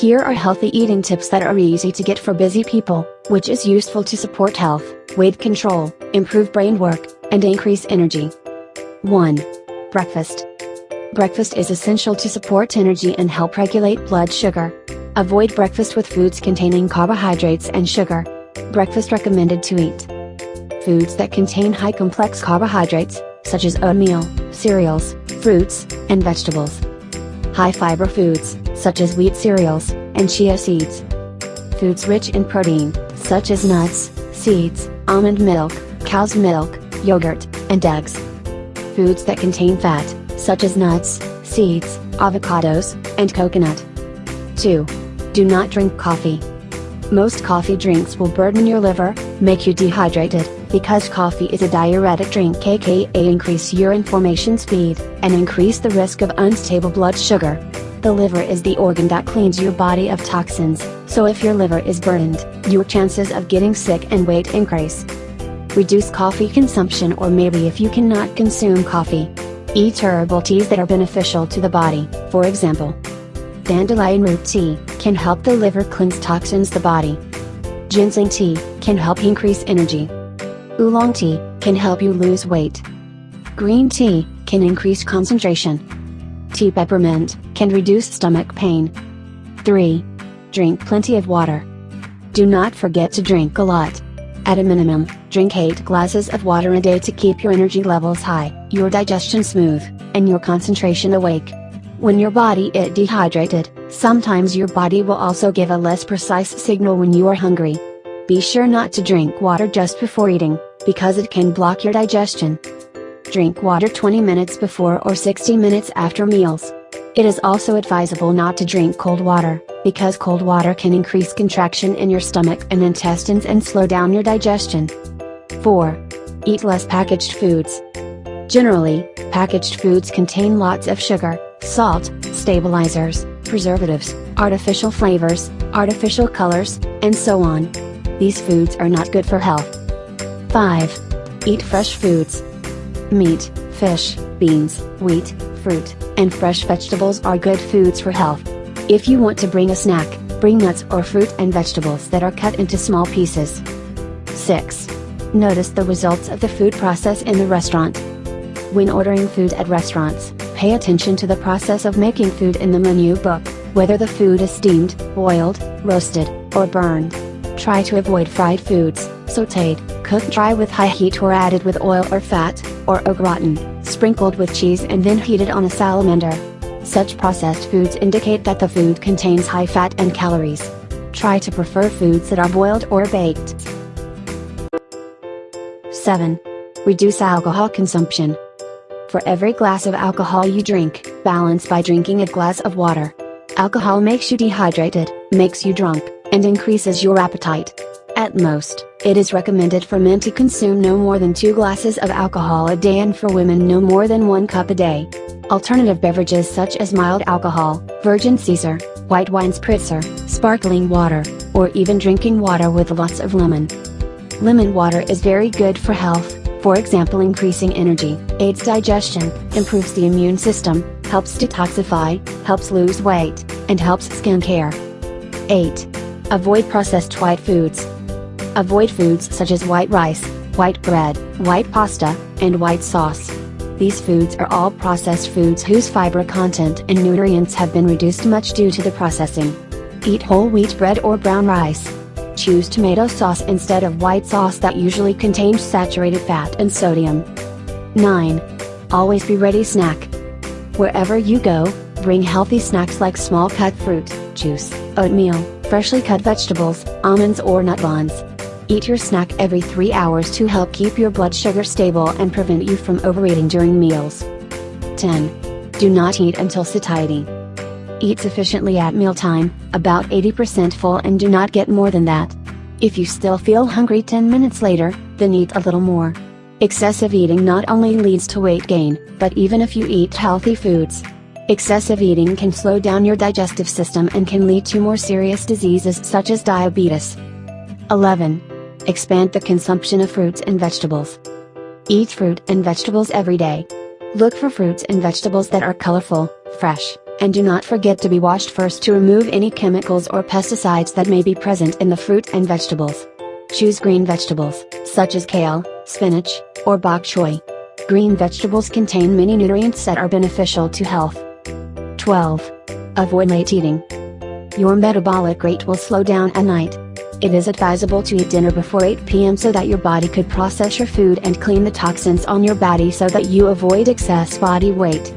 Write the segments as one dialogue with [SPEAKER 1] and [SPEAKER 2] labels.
[SPEAKER 1] Here are healthy eating tips that are easy to get for busy people, which is useful to support health, weight control, improve brain work, and increase energy. 1. Breakfast. Breakfast is essential to support energy and help regulate blood sugar. Avoid breakfast with foods containing carbohydrates and sugar. Breakfast recommended to eat. Foods that contain high complex carbohydrates, such as oatmeal, cereals, fruits, and vegetables. High fiber foods, such as wheat cereals, and chia seeds. Foods rich in protein, such as nuts, seeds, almond milk, cow's milk, yogurt, and eggs. Foods that contain fat, such as nuts, seeds, avocados, and coconut. 2. Do not drink coffee. Most coffee drinks will burden your liver, make you dehydrated, because coffee is a diuretic drink aka increase urine formation speed, and increase the risk of unstable blood sugar. The liver is the organ that cleans your body of toxins, so if your liver is burdened, your chances of getting sick and weight increase. Reduce coffee consumption or maybe if you cannot consume coffee. Eat herbal teas that are beneficial to the body, for example. Dandelion root tea, can help the liver cleanse toxins the body. Ginseng tea, can help increase energy. Oolong tea, can help you lose weight. Green tea, can increase concentration. Tea peppermint, can reduce stomach pain. 3. Drink plenty of water. Do not forget to drink a lot. At a minimum, drink 8 glasses of water a day to keep your energy levels high, your digestion smooth, and your concentration awake. When your body is dehydrated, sometimes your body will also give a less precise signal when you are hungry. Be sure not to drink water just before eating, because it can block your digestion. Drink water 20 minutes before or 60 minutes after meals. It is also advisable not to drink cold water, because cold water can increase contraction in your stomach and intestines and slow down your digestion. 4. Eat less packaged foods. Generally, packaged foods contain lots of sugar, salt, stabilizers, preservatives, artificial flavors, artificial colors, and so on. These foods are not good for health. 5. Eat fresh foods. Meat, fish, beans, wheat, fruit, and fresh vegetables are good foods for health. If you want to bring a snack, bring nuts or fruit and vegetables that are cut into small pieces. 6. Notice the results of the food process in the restaurant. When ordering food at restaurants, pay attention to the process of making food in the menu book, whether the food is steamed, boiled, roasted, or burned. Try to avoid fried foods, sauteed, cooked dry with high heat or added with oil or fat, or au gratin, sprinkled with cheese and then heated on a salamander. Such processed foods indicate that the food contains high fat and calories. Try to prefer foods that are boiled or baked. 7. Reduce alcohol consumption. For every glass of alcohol you drink, balance by drinking a glass of water. Alcohol makes you dehydrated, makes you drunk, and increases your appetite. At most, it is recommended for men to consume no more than 2 glasses of alcohol a day and for women no more than 1 cup a day. Alternative beverages such as mild alcohol, virgin Caesar, white wine spritzer, sparkling water, or even drinking water with lots of lemon. Lemon water is very good for health, for example increasing energy, aids digestion, improves the immune system, helps detoxify, helps lose weight, and helps skin care. 8. Avoid processed white foods. Avoid foods such as white rice, white bread, white pasta, and white sauce. These foods are all processed foods whose fiber content and nutrients have been reduced much due to the processing. Eat whole wheat bread or brown rice, choose tomato sauce instead of white sauce that usually contains saturated fat and sodium. 9. Always be ready snack. Wherever you go, bring healthy snacks like small cut fruit, juice, oatmeal, freshly cut vegetables, almonds or nut buns. Eat your snack every 3 hours to help keep your blood sugar stable and prevent you from overeating during meals. 10. Do not eat until satiety. Eat sufficiently at mealtime, about 80% full and do not get more than that. If you still feel hungry 10 minutes later, then eat a little more. Excessive eating not only leads to weight gain, but even if you eat healthy foods. Excessive eating can slow down your digestive system and can lead to more serious diseases such as diabetes. 11. Expand the consumption of fruits and vegetables. Eat fruit and vegetables every day. Look for fruits and vegetables that are colorful, fresh, And do not forget to be washed first to remove any chemicals or pesticides that may be present in the fruit and vegetables. Choose green vegetables, such as kale, spinach, or bok choy. Green vegetables contain many nutrients that are beneficial to health. 12. Avoid late eating. Your metabolic rate will slow down at night. It is advisable to eat dinner before 8 p.m. so that your body could process your food and clean the toxins on your body so that you avoid excess body weight.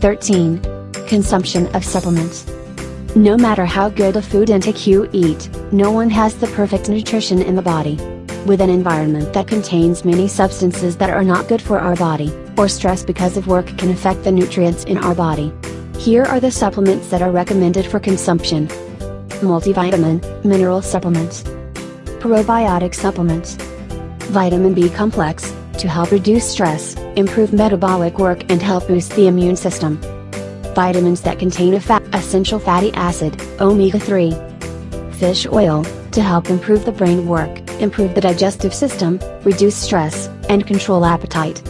[SPEAKER 1] 13. Consumption of supplements. No matter how good a food intake you eat, no one has the perfect nutrition in the body. With an environment that contains many substances that are not good for our body, or stress because of work can affect the nutrients in our body. Here are the supplements that are recommended for consumption. Multivitamin, mineral supplements. Probiotic supplements. Vitamin B complex, to help reduce stress, improve metabolic work and help boost the immune system vitamins that contain a fat, essential fatty acid, omega-3. Fish oil, to help improve the brain work, improve the digestive system, reduce stress, and control appetite.